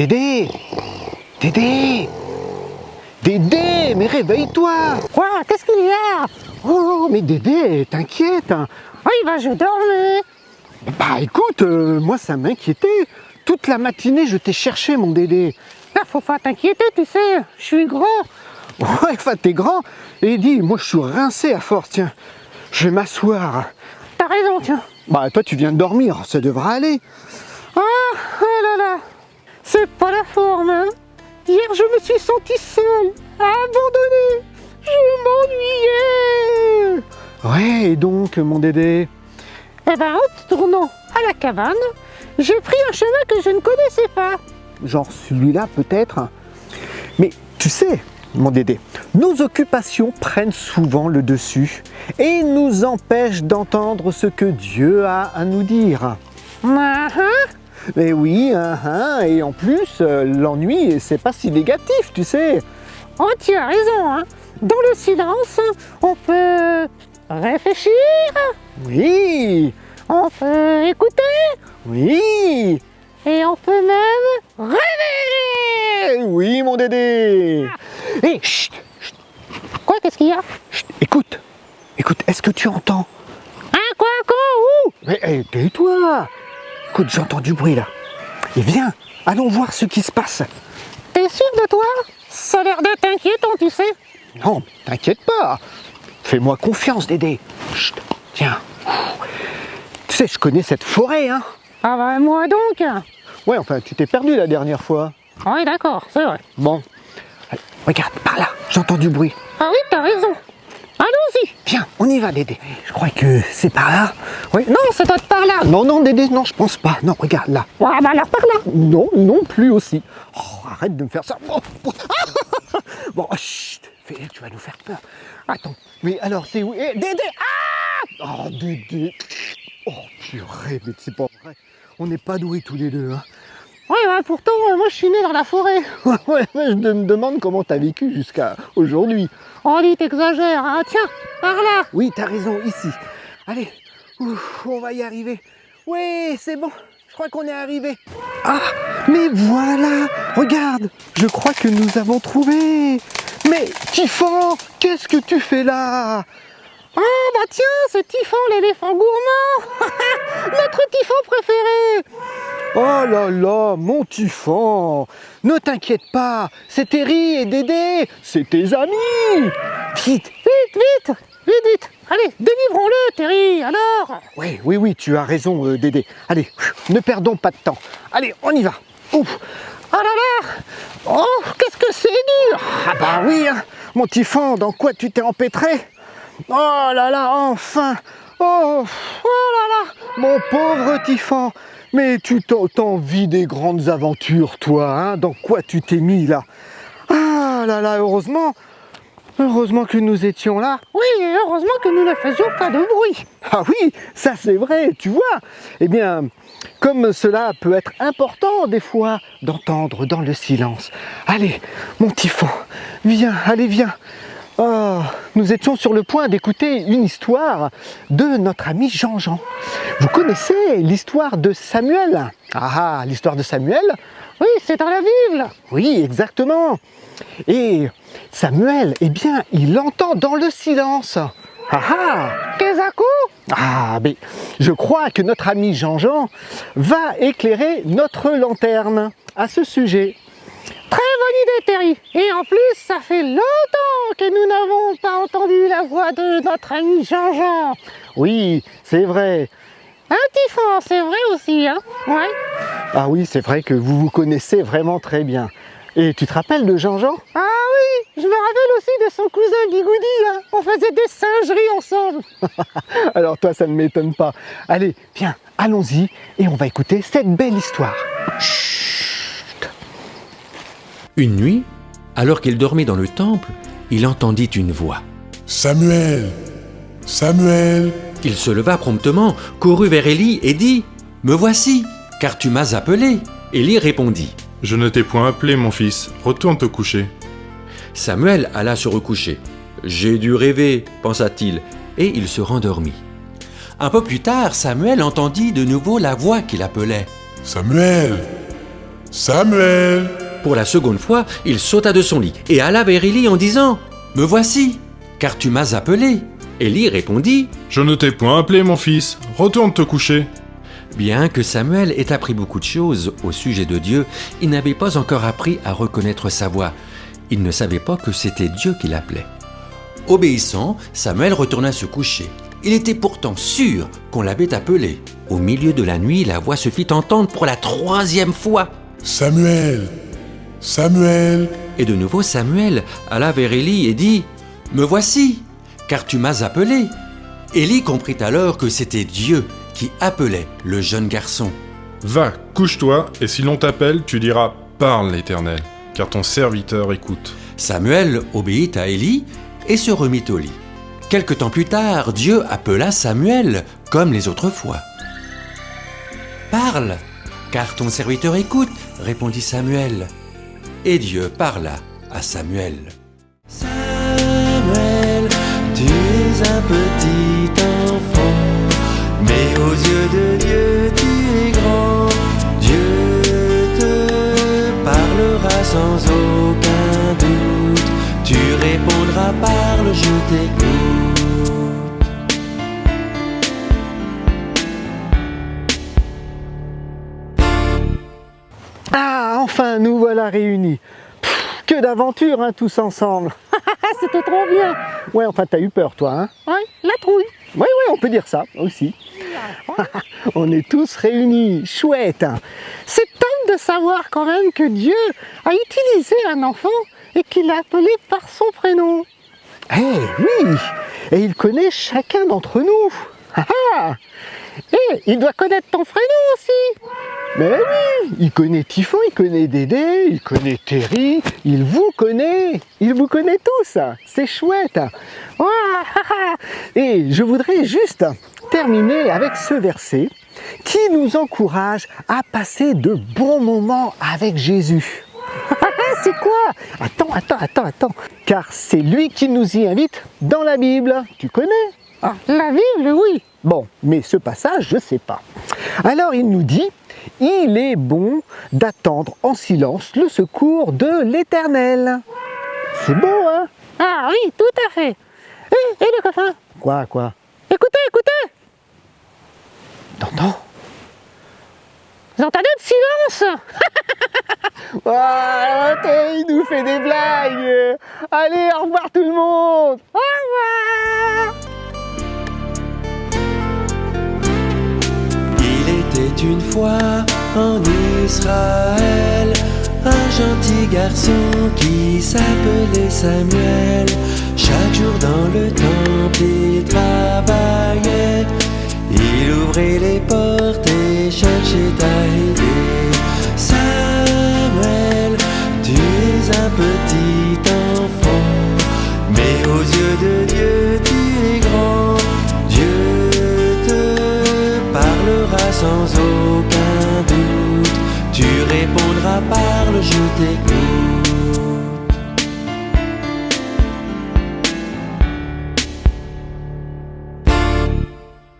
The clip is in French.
Dédé Dédé Dédé, mais réveille-toi Quoi? Qu'est-ce qu'il y a? Oh, mais Dédé, t'inquiète hein. Oui, bah je dormais. Bah écoute, euh, moi ça m'inquiétait. Toute la matinée, je t'ai cherché, mon Dédé. Là, faut pas t'inquiéter, tu sais, je suis grand. Ouais, enfin, t'es grand. Et dis, moi je suis rincé à force, tiens. Je vais m'asseoir. T'as raison, tiens. Bah toi, tu viens de dormir, ça devra aller. Ah, oh là là, c'est pas la forme, hein. Hier, je me suis senti seul, abandonné. Je m'ennuyais. Ouais, et donc, mon Dédé? Eh ben, en tournant à la cabane, j'ai pris un chemin que je ne connaissais pas. Genre celui-là, peut-être? Mais tu sais, mon Dédé, nos occupations prennent souvent le dessus et nous empêchent d'entendre ce que Dieu a à nous dire. Ah, ah. Mais oui, hein, hein, et en plus, euh, l'ennui, c'est pas si négatif, tu sais. Oh, tu as raison, hein. Dans le silence, on peut réfléchir, Oui, on peut écouter. Oui, et on peut même rêver. eh oui, mon Dédé. Hé, chut, chut, Quoi, qu'est-ce qu'il y a? Chut, écoute, écoute, est-ce que tu entends? Hein, quoi, quoi, où Mais hé, tais-toi Écoute, j'entends du bruit là. Et viens, allons voir ce qui se passe. T'es sûr de toi? Ça a l'air d'être inquiétant, tu sais. Non, t'inquiète pas. Fais-moi confiance, Dédé. Chut, tiens. Tu sais, je connais cette forêt, hein Ah bah, moi donc Ouais, enfin, tu t'es perdu la dernière fois. Oui, d'accord, c'est vrai. Bon. Allez, regarde, par là, j'entends du bruit. Ah oui, t'as raison. Allons-y. Viens, on y va, Dédé. Je crois que c'est par là. Oui. Non, c'est peut-être par là. Non, non, Dédé, non, je pense pas. Non, regarde là. Ah bah alors par là. Non, non plus aussi. Oh, arrête de me faire ça. Oh, oh. Bon, chut, tu vas nous faire peur. Attends, mais alors c'est où? Eh, Dédé Ah Oh, Dédé Oh, purée, mais c'est pas vrai. On n'est pas doués tous les deux, hein. Oui, bah pourtant, euh, moi je suis né dans la forêt. Ouais, je me demande comment t'as vécu jusqu'à aujourd'hui. Oh, dis, t'exagères. hein. Tiens, par là. Oui, t'as raison, ici. Allez, ouf, on va y arriver. Oui, c'est bon, je crois qu'on est arrivé. Ah, mais voilà, regarde, je crois que nous avons trouvé. Mais Tiffan, qu'est-ce que tu fais là? Ah bah tiens, c'est Typhon, l'éléphant gourmand. Notre Typhon préféré. Oh là là, mon Tiffan Ne t'inquiète pas, c'est Terry et Dédé, c'est tes amis Vite Vite, vite, vite, vite. Allez, délivrons-le, Terry, alors. Oui, oui, oui, tu as raison, euh, Dédé. Allez, ne perdons pas de temps. Allez, on y va. Ouf. Oh là là. Oh, qu'est-ce que c'est dur. Ah bah oui, hein. mon Tiffan, dans quoi tu t'es empêtré? Oh là là, enfin Oh, oh là là, mon pauvre Tiffan Mais tu t'en t'as envie des grandes aventures, toi, hein Dans quoi tu t'es mis, là? Ah là là, heureusement Heureusement que nous étions là Oui, et heureusement que nous ne faisions pas de bruit. Ah oui, ça c'est vrai, tu vois. Eh bien, comme cela peut être important des fois d'entendre dans le silence. Allez, mon Typhon, viens, allez, viens. Oh, nous étions sur le point d'écouter une histoire de notre ami Jean-Jean. Vous connaissez l'histoire de Samuel? Ah, ah, l'histoire de Samuel? Oui, c'est dans la Bible. Oui, exactement. Et Samuel, eh bien, il entend dans le silence. Ah ah ah, mais je crois que notre ami Jean-Jean va éclairer notre lanterne à ce sujet. Idée, Terry. Et en plus, ça fait longtemps que nous n'avons pas entendu la voix de notre ami Jean-Jean. Oui, c'est vrai. Un Typhon, c'est vrai aussi, hein Ouais. Ah oui, c'est vrai que vous vous connaissez vraiment très bien. Et tu te rappelles de Jean-Jean? Ah oui, je me rappelle aussi de son cousin Bigoudi, hein. On faisait des singeries ensemble. Alors toi, ça ne m'étonne pas. Allez, viens, allons-y et on va écouter cette belle histoire. Une nuit, alors qu'il dormait dans le temple, il entendit une voix. Samuel Samuel Il se leva promptement, courut vers Élie et dit Me voici, car tu m'as appelé. Élie répondit. Je ne t'ai point appelé, mon fils. Retourne te coucher. Samuel alla se recoucher. J'ai dû rêver, pensa-t-il, et il se rendormit. Un peu plus tard, Samuel entendit de nouveau la voix qui l'appelait. Samuel Samuel Pour la seconde fois, il sauta de son lit et alla vers Élie en disant Me voici, car tu m'as appelé. Élie répondit Je ne t'ai point appelé, mon fils. Retourne te coucher. Bien que Samuel ait appris beaucoup de choses au sujet de Dieu, il n'avait pas encore appris à reconnaître sa voix. Il ne savait pas que c'était Dieu qui l'appelait. Obéissant, Samuel retourna se coucher. Il était pourtant sûr qu'on l'avait appelé. Au milieu de la nuit, la voix se fit entendre pour la troisième fois. Samuel Samuel Et de nouveau Samuel alla vers Élie et dit Me voici, car tu m'as appelé. Élie comprit alors que c'était Dieu qui appelait le jeune garçon. Va, couche-toi, et si l'on t'appelle, tu diras Parle, l'Éternel, car ton serviteur écoute. Samuel obéit à Élie et se remit au lit. Quelque temps plus tard, Dieu appela Samuel comme les autres fois. Parle, car ton serviteur écoute, répondit Samuel. Et Dieu parla à Samuel. Samuel, tu es un petit enfant, mais aux yeux de Dieu tu es grand. Dieu te parlera sans aucun doute. Tu répondras parle, je enfin, nous voilà réunis. Pff, que d'aventures, hein, tous ensemble. C'était trop bien. Ouais, enfin, t'as eu peur, toi, hein Ouais, la trouille. Oui, oui, on peut dire ça aussi. on est tous réunis. Chouette. hein. C'est top de savoir quand même que Dieu a utilisé un enfant et qu'il l'a appelé par son prénom. Eh oui Et il connaît chacun d'entre nous. Ah. Et il doit connaître ton prénom aussi. Mais oui, il connaît Typhon, il connaît Dédé, il connaît Terry, il vous connaît, il vous connaît tous, c'est chouette. Et je voudrais juste terminer avec ce verset qui nous encourage à passer de bons moments avec Jésus. C'est quoi? Attends, attends, attends, attends. Car c'est lui qui nous y invite dans la Bible. Tu connais? Ah, la Bible, oui. Bon, mais ce passage, je ne sais pas. Alors il nous dit, il est bon d'attendre en silence le secours de l'Éternel. C'est beau, hein? Ah oui, tout à fait. Et, et le copain Quoi, quoi? Écoutez, écoutez! T'entends Vous entendez le silence? Attends, il nous fait des blagues. Allez, au revoir tout le monde une fois en Israël un gentil garçon qui s'appelait Samuel. Chaque jour dans sans aucun doute. Tu répondras parle, je t'écoute.